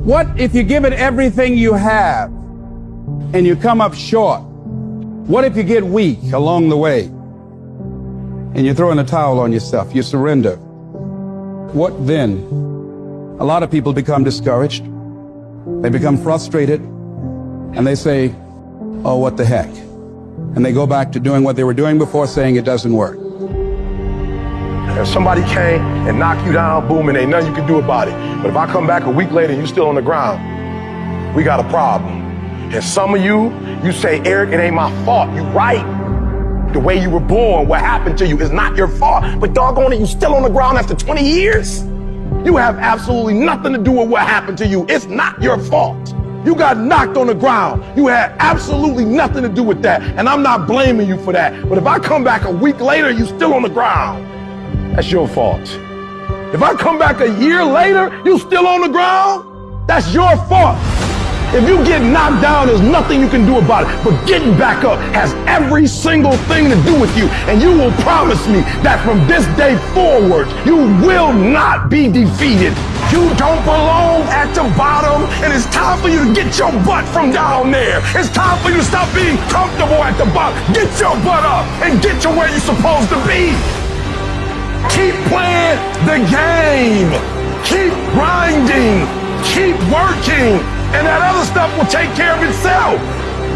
What if you give it everything you have and you come up short? What if you get weak along the way and you throw in a towel on yourself, you surrender? What then? A lot of people become discouraged. They become frustrated and they say, oh, what the heck? And they go back to doing what they were doing before saying it doesn't work. If somebody came and knocked you down, boom, and ain't nothing you can do about it. But if I come back a week later and you're still on the ground, we got a problem. And some of you, you say, Eric, it ain't my fault. You right. The way you were born, what happened to you is not your fault. But doggone it, you still on the ground after 20 years? You have absolutely nothing to do with what happened to you. It's not your fault. You got knocked on the ground. You had absolutely nothing to do with that. And I'm not blaming you for that. But if I come back a week later, you still on the ground, that's your fault. If I come back a year later, you still on the ground, that's your fault. If you get knocked down, there's nothing you can do about it. But getting back up has every single thing to do with you. And you will promise me that from this day forward, you will not be defeated. You don't belong at the bottom, and it's time for you to get your butt from down there. It's time for you to stop being comfortable at the bottom. Get your butt up and get to where you're supposed to be. Keep playing the game. Keep grinding. Keep working. And that other stuff will take care of itself.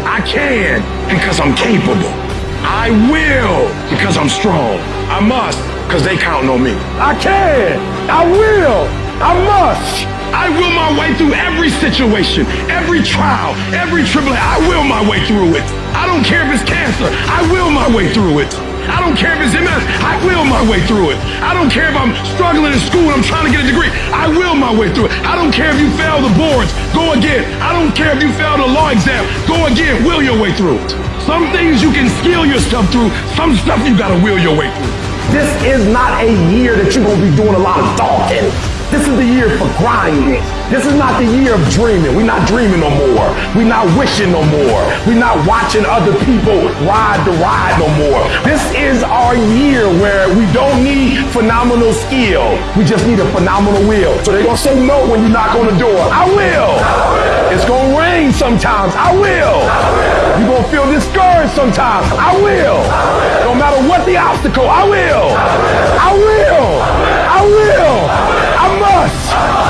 I can because I'm capable. I will because I'm strong. I must because they counting on me. I can. I will I must. I will my way through every situation, every trial, every tribulation. I will my way through it. I don't care if it's cancer. I will my way through it. I don't care if it's MS. I will my way through it. I don't care if I'm struggling in school and I'm trying to get a degree. I will my way through it. I don't care if you fail the boards. Go again. I don't care if you fail the law exam. Go again. Will your way through it. Some things you can skill yourself through. Some stuff you got to will your way through. This is not a year that you're to be doing a lot of talking. This is the year for grinding. This is not the year of dreaming. We're not dreaming no more. We're not wishing no more. We're not watching other people ride the ride no more. This is our year where we don't need phenomenal skill. We just need a phenomenal will. So they're going to say no when you knock on the door. I will. It's going to rain sometimes. I will. You're going to feel discouraged sometimes. I will. No matter what the obstacle, I will. I will. I will us!